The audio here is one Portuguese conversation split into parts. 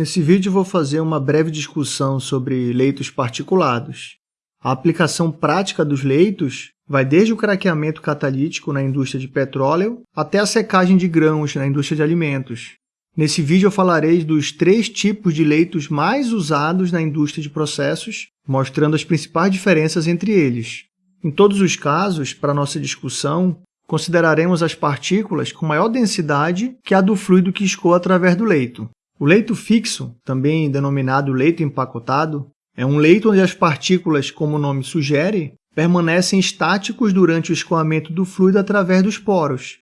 Nesse vídeo vou fazer uma breve discussão sobre leitos particulados. A aplicação prática dos leitos vai desde o craqueamento catalítico na indústria de petróleo até a secagem de grãos na indústria de alimentos. Nesse vídeo eu falarei dos três tipos de leitos mais usados na indústria de processos, mostrando as principais diferenças entre eles. Em todos os casos, para nossa discussão, consideraremos as partículas com maior densidade que a do fluido que escoa através do leito. O leito fixo, também denominado leito empacotado, é um leito onde as partículas, como o nome sugere, permanecem estáticos durante o escoamento do fluido através dos poros.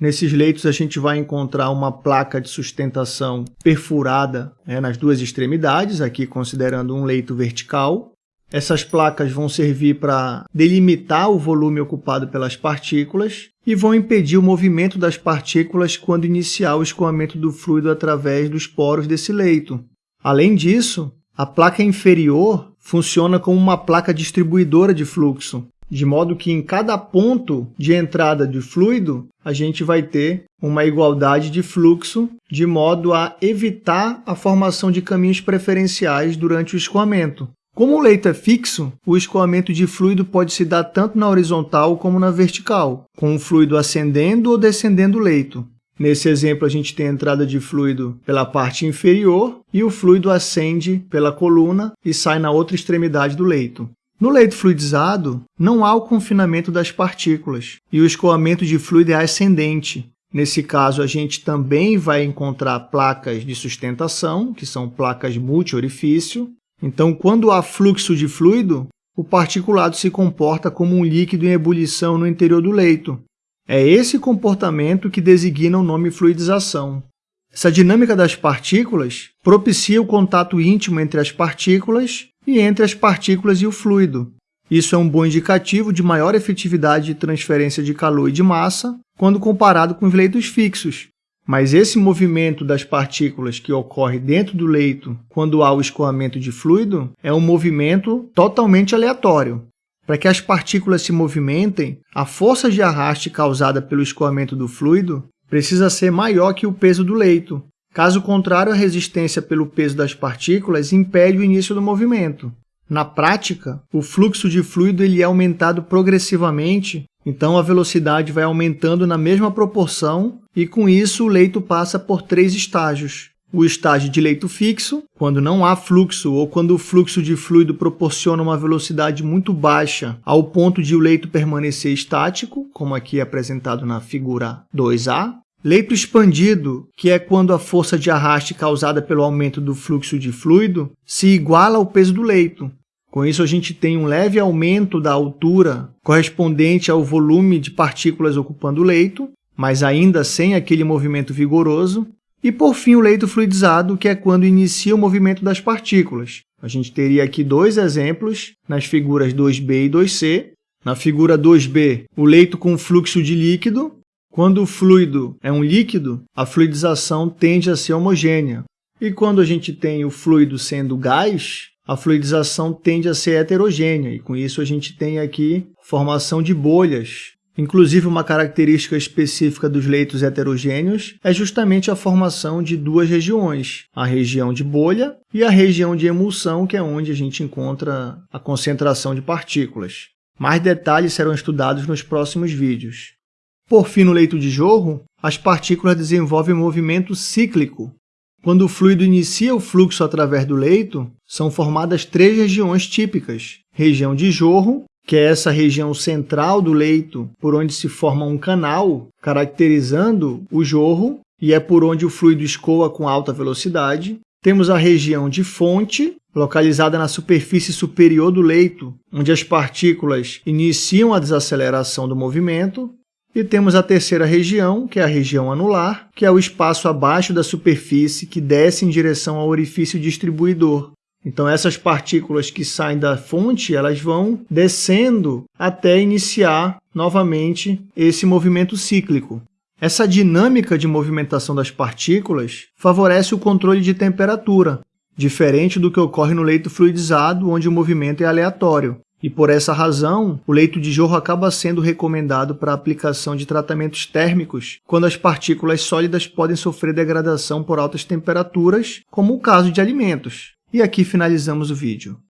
Nesses leitos a gente vai encontrar uma placa de sustentação perfurada né, nas duas extremidades, aqui considerando um leito vertical. Essas placas vão servir para delimitar o volume ocupado pelas partículas e vão impedir o movimento das partículas quando iniciar o escoamento do fluido através dos poros desse leito. Além disso, a placa inferior funciona como uma placa distribuidora de fluxo, de modo que em cada ponto de entrada de fluido a gente vai ter uma igualdade de fluxo, de modo a evitar a formação de caminhos preferenciais durante o escoamento. Como o leito é fixo, o escoamento de fluido pode se dar tanto na horizontal como na vertical, com o fluido ascendendo ou descendendo o leito. Nesse exemplo, a gente tem a entrada de fluido pela parte inferior e o fluido ascende pela coluna e sai na outra extremidade do leito. No leito fluidizado, não há o confinamento das partículas e o escoamento de fluido é ascendente. Nesse caso, a gente também vai encontrar placas de sustentação, que são placas multi-orifício, então, quando há fluxo de fluido, o particulado se comporta como um líquido em ebulição no interior do leito. É esse comportamento que designa o nome fluidização. Essa dinâmica das partículas propicia o contato íntimo entre as partículas e entre as partículas e o fluido. Isso é um bom indicativo de maior efetividade de transferência de calor e de massa quando comparado com os leitos fixos, mas esse movimento das partículas que ocorre dentro do leito quando há o escoamento de fluido é um movimento totalmente aleatório. Para que as partículas se movimentem, a força de arraste causada pelo escoamento do fluido precisa ser maior que o peso do leito. Caso contrário, a resistência pelo peso das partículas impede o início do movimento. Na prática, o fluxo de fluido ele é aumentado progressivamente então, a velocidade vai aumentando na mesma proporção e, com isso, o leito passa por três estágios. O estágio de leito fixo, quando não há fluxo ou quando o fluxo de fluido proporciona uma velocidade muito baixa ao ponto de o leito permanecer estático, como aqui apresentado na figura 2A. Leito expandido, que é quando a força de arraste causada pelo aumento do fluxo de fluido se iguala ao peso do leito, com isso, a gente tem um leve aumento da altura correspondente ao volume de partículas ocupando o leito, mas ainda sem aquele movimento vigoroso. E, por fim, o leito fluidizado, que é quando inicia o movimento das partículas. A gente teria aqui dois exemplos nas figuras 2b e 2c. Na figura 2b, o leito com fluxo de líquido. Quando o fluido é um líquido, a fluidização tende a ser homogênea. E quando a gente tem o fluido sendo gás, a fluidização tende a ser heterogênea e com isso a gente tem aqui formação de bolhas. Inclusive, uma característica específica dos leitos heterogêneos é justamente a formação de duas regiões, a região de bolha e a região de emulsão, que é onde a gente encontra a concentração de partículas. Mais detalhes serão estudados nos próximos vídeos. Por fim, no leito de jorro, as partículas desenvolvem movimento cíclico, quando o fluido inicia o fluxo através do leito, são formadas três regiões típicas. Região de jorro, que é essa região central do leito, por onde se forma um canal, caracterizando o jorro, e é por onde o fluido escoa com alta velocidade. Temos a região de fonte, localizada na superfície superior do leito, onde as partículas iniciam a desaceleração do movimento. E temos a terceira região, que é a região anular, que é o espaço abaixo da superfície que desce em direção ao orifício distribuidor. Então, essas partículas que saem da fonte, elas vão descendo até iniciar novamente esse movimento cíclico. Essa dinâmica de movimentação das partículas favorece o controle de temperatura, diferente do que ocorre no leito fluidizado, onde o movimento é aleatório. E por essa razão, o leito de jorro acaba sendo recomendado para aplicação de tratamentos térmicos quando as partículas sólidas podem sofrer degradação por altas temperaturas, como o caso de alimentos. E aqui finalizamos o vídeo.